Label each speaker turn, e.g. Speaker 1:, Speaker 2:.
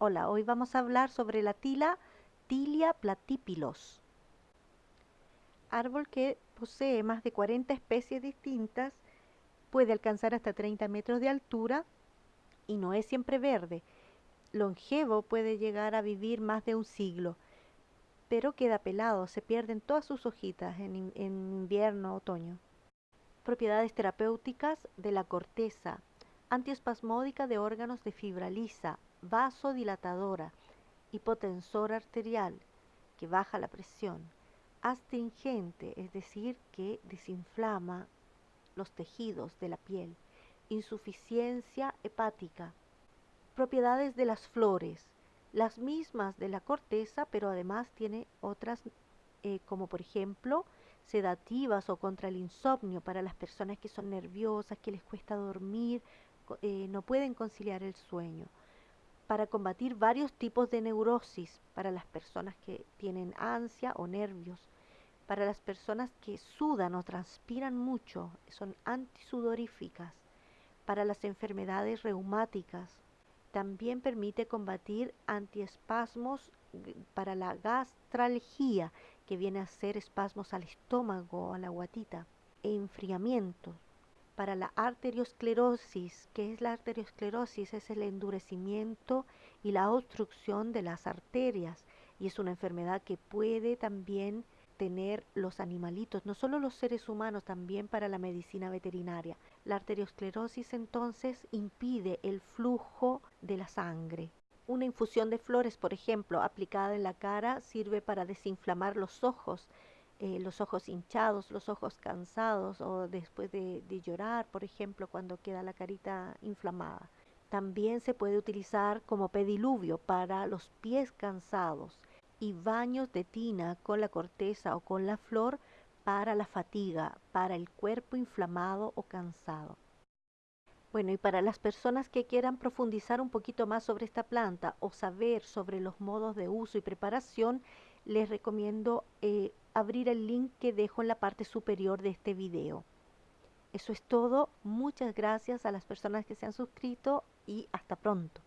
Speaker 1: Hola, hoy vamos a hablar sobre la tila Tilia platypilus, árbol que posee más de 40 especies distintas, puede alcanzar hasta 30 metros de altura y no es siempre verde. Longevo puede llegar a vivir más de un siglo, pero queda pelado, se pierden todas sus hojitas en, en invierno, otoño. Propiedades terapéuticas de la corteza, antiespasmódica de órganos de fibra lisa, vasodilatadora, hipotensor arterial, que baja la presión, astringente, es decir, que desinflama los tejidos de la piel, insuficiencia hepática, propiedades de las flores, las mismas de la corteza, pero además tiene otras eh, como por ejemplo sedativas o contra el insomnio para las personas que son nerviosas, que les cuesta dormir, eh, no pueden conciliar el sueño para combatir varios tipos de neurosis para las personas que tienen ansia o nervios, para las personas que sudan o transpiran mucho, son antisudoríficas, para las enfermedades reumáticas. También permite combatir antiespasmos para la gastralgia, que viene a ser espasmos al estómago, a la guatita, e enfriamientos para la arteriosclerosis. ¿Qué es la arteriosclerosis? Es el endurecimiento y la obstrucción de las arterias y es una enfermedad que puede también tener los animalitos, no solo los seres humanos, también para la medicina veterinaria. La arteriosclerosis entonces impide el flujo de la sangre. Una infusión de flores, por ejemplo, aplicada en la cara, sirve para desinflamar los ojos eh, los ojos hinchados, los ojos cansados o después de, de llorar, por ejemplo, cuando queda la carita inflamada. También se puede utilizar como pediluvio para los pies cansados y baños de tina con la corteza o con la flor para la fatiga, para el cuerpo inflamado o cansado. Bueno, y para las personas que quieran profundizar un poquito más sobre esta planta o saber sobre los modos de uso y preparación, les recomiendo eh, abrir el link que dejo en la parte superior de este video. Eso es todo. Muchas gracias a las personas que se han suscrito y hasta pronto.